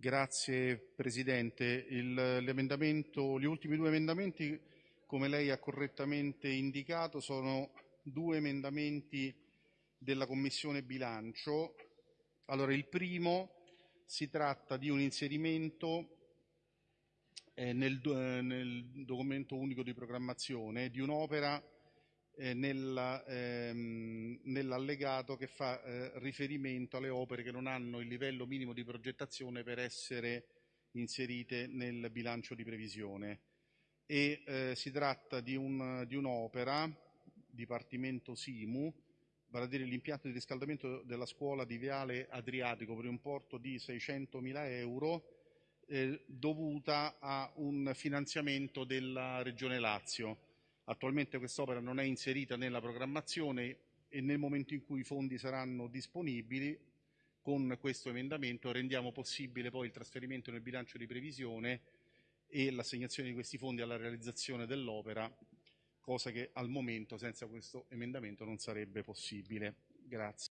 Grazie Presidente. Gli ultimi due emendamenti, come lei ha correttamente indicato, sono due emendamenti della Commissione bilancio. Allora, il primo si tratta di un inserimento eh, nel, eh, nel documento unico di programmazione di un'opera eh, nella, ehm, nell'allegato che fa eh, riferimento alle opere che non hanno il livello minimo di progettazione per essere inserite nel bilancio di previsione. E eh, si tratta di, un- di un'opera, Dipartimento Simu, vale a dire l'impianto di riscaldamento della scuola di Viale Adriatico per un importo di 600.000 euro eh, dovuta a un finanziamento della Regione Lazio. Attualmente quest'opera non è inserita nella programmazione e nel momento in cui i fondi saranno disponibili, con questo emendamento rendiamo possibile poi il trasferimento nel bilancio di previsione e l'assegnazione di questi fondi alla realizzazione dell'opera, cosa che al momento senza questo emendamento non sarebbe possibile. Grazie.